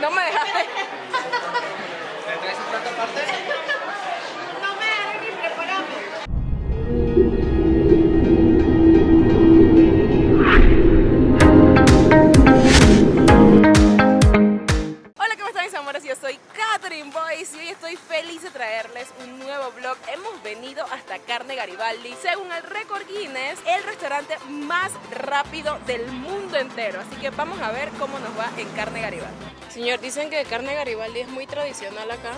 no me dejaste. ¿Me traes un plato aparte? Un nuevo vlog. Hemos venido hasta Carne Garibaldi, según el récord Guinness, el restaurante más rápido del mundo entero. Así que vamos a ver cómo nos va en Carne Garibaldi. Señor, dicen que Carne Garibaldi es muy tradicional acá.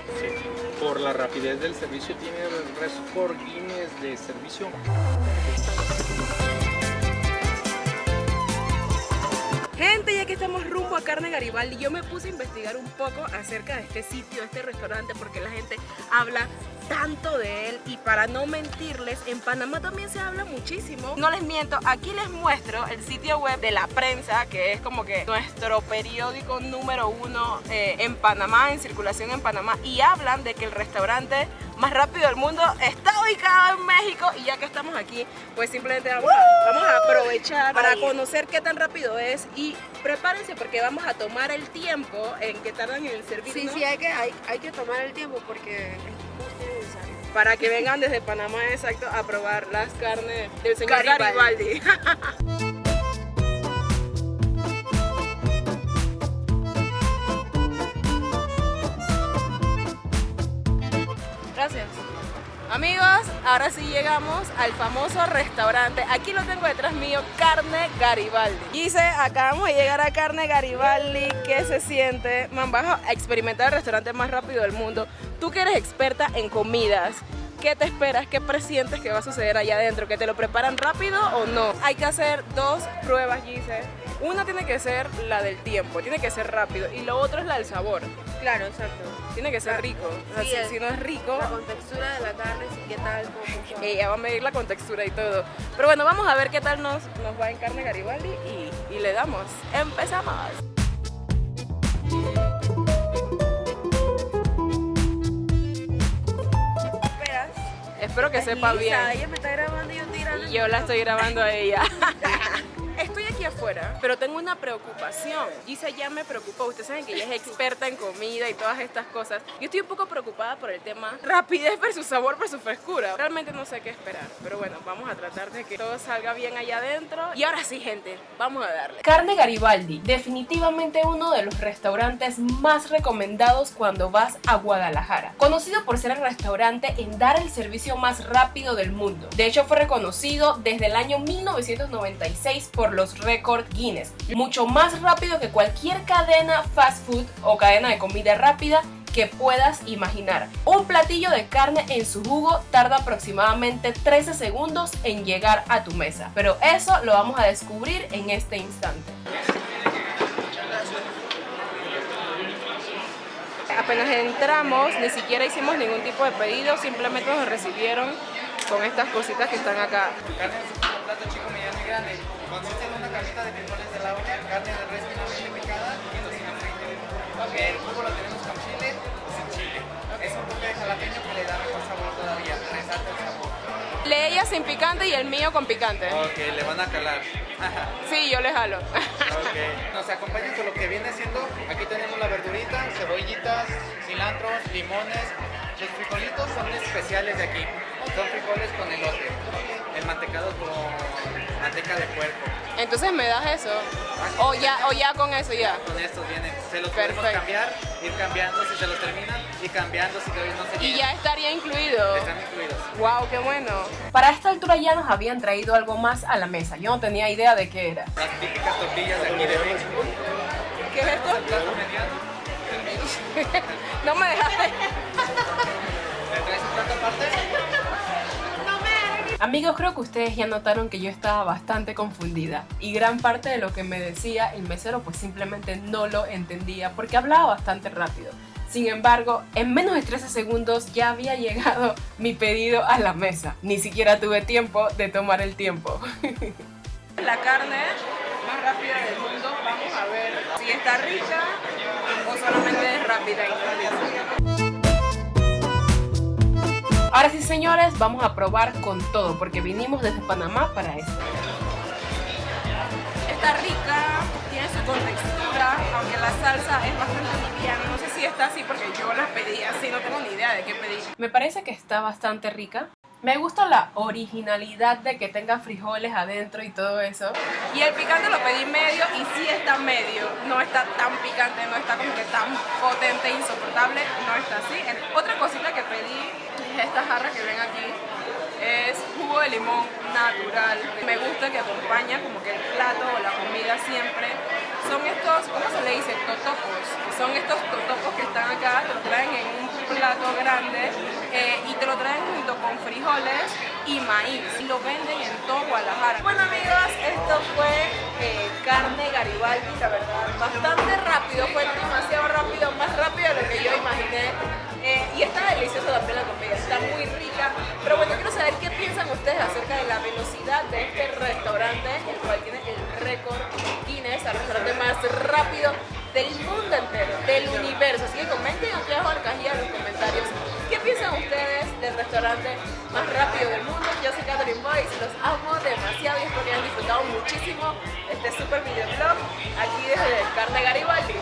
Por la rapidez del servicio tiene el récord Guinness de servicio. Gente, ya que estamos rumbo a Carne Garibaldi, yo me puse a investigar un poco acerca de este sitio, de este restaurante, porque la gente habla tanto de él. Y para no mentirles, en Panamá también se habla muchísimo. No les miento, aquí les muestro el sitio web de la prensa, que es como que nuestro periódico número uno eh, en Panamá, en circulación en Panamá, y hablan de que el restaurante más rápido del mundo está ubicado en México. Y ya que estamos aquí, pues simplemente vamos a, vamos a aprovechar para conocer qué tan rápido es y prepárense porque vamos a tomar el tiempo en que tardan en el servicio. Sí, sí, hay que, hay, hay que tomar el tiempo porque es necesario. Para que vengan desde Panamá, exacto, a probar las carnes del señor Garibaldi. Garibaldi. Amigos, ahora sí llegamos al famoso restaurante. Aquí lo tengo detrás mío, Carne Garibaldi. Dice, acabamos de llegar a Carne Garibaldi. ¿Qué se siente? Man, vas a experimentar el restaurante más rápido del mundo. Tú que eres experta en comidas, ¿qué te esperas? ¿Qué presientes que va a suceder allá adentro? ¿Que te lo preparan rápido o no? Hay que hacer dos pruebas, Gise. Una tiene que ser la del tiempo, tiene que ser rápido. Y lo otro es la del sabor. Claro, exacto. Tiene que ser rico. O sea, Sí, si- el- si no es rico, La contextura de la carne, sí, qué tal, cómo ella va a medir la contextura y todo. Pero bueno, vamos a ver qué tal nos, nos va en carne Garibaldi y, y le damos. ¡Empezamos! Espero que sepa bien. Ella me está grabando y yo tirando. Y yo la estoy grabando a ella. Afuera, pero tengo una preocupación. Gisa ya me preocupa. Ustedes saben que ella es experta en comida y todas estas cosas. Yo estoy un poco preocupada por el tema rapidez versus sabor versus frescura. Realmente no sé qué esperar. Pero bueno, vamos a tratar de que todo salga bien allá adentro. Y ahora sí, gente, vamos a darle. Carne Garibaldi, definitivamente uno de los restaurantes más recomendados cuando vas a Guadalajara. Conocido por ser el restaurante en dar el servicio más rápido del mundo. De hecho, fue reconocido desde el año 1996 por los récords Guinness. Mucho más rápido que cualquier cadena fast food o cadena de comida rápida que puedas imaginar. Un platillo de carne en su jugo tarda aproximadamente 13 segundos en llegar a tu mesa. Pero eso lo vamos a descubrir en este instante. Apenas entramos, ni siquiera hicimos ningún tipo de pedido, simplemente nos recibieron con estas cositas que están acá. Grande. Consiste en una carnita de frijoles de la olla, carne de res finamente picada y tocino frito. El jugo lo tenemos con chile y sin chile. Es un toque de jalapeño que le da mejor sabor todavía, resalta el sabor. Le ella sin picante y el mío con picante. Ok, le van a calar. Sí, yo le jalo. Ok. Nos acompañan con lo que viene siendo, aquí tenemos la verdurita, cebollitas, cilantros, limones. Los frijolitos son especiales de aquí. Son frijoles con elote. El mantecado con manteca de puerco. Entonces me das eso. O ya, o ya con eso ya. Con estos vienen. Se los podemos cambiar, ir cambiando si se los terminan y cambiando si todavía no se Y llenan. ya estaría incluido. Están incluidos. Wow, qué bueno. Para esta altura ya nos habían traído algo más a la mesa. Yo no tenía idea de qué era. Las típicas tortillas de aquí de México. ¿Qué es esto? No me dejaste. ¿Me traes un plato aparte? Amigos, creo que ustedes ya notaron que yo estaba bastante confundida y gran parte de lo que me decía el mesero pues simplemente no lo entendía porque hablaba bastante rápido. Sin embargo, en menos de 13 segundos ya había llegado mi pedido a la mesa. Ni siquiera tuve tiempo de tomar el tiempo. La carne más rápida del mundo, vamos a ver si está rica o solamente es rápida Ahora sí, señores, vamos a probar con todo porque vinimos desde Panamá para esto. Está rica, tiene su contextura, aunque la salsa es bastante liviana. No sé si está así porque yo la pedí así, no tengo ni idea de qué pedí. Me parece que está bastante rica. Me gusta la originalidad de que tenga frijoles adentro y todo eso. Y el picante lo pedí medio y sí está medio. No está tan picante, no está como que tan potente, insoportable. No está así. Otra cosita que pedí es esta jarra que ven aquí. Es jugo de limón natural. Me gusta que acompaña como que el plato o la comida siempre. Estos, ¿cómo se le dice? Totopos. Son estos totopos que están acá, te lo traen en un plato grande eh, y te lo traen junto con frijoles y maíz. Y lo venden en todo Guadalajara. Bueno amigos, esto fue eh, carne Garibaldi, la verdad. Bastante rápido, fue demasiado rápido, más rápido de lo que yo imaginé. Eh, y está deliciosa también la comida, está muy rica. Pero bueno, quiero saber qué piensan ustedes acerca de la velocidad de este del mundo entero, del universo. Así que comenten aquí abajo en la los comentarios qué piensan ustedes del restaurante más rápido del mundo. Yo soy Catherine Boyce, los amo demasiado y espero que hayan disfrutado muchísimo este super videoblog aquí desde Carne Garibaldi.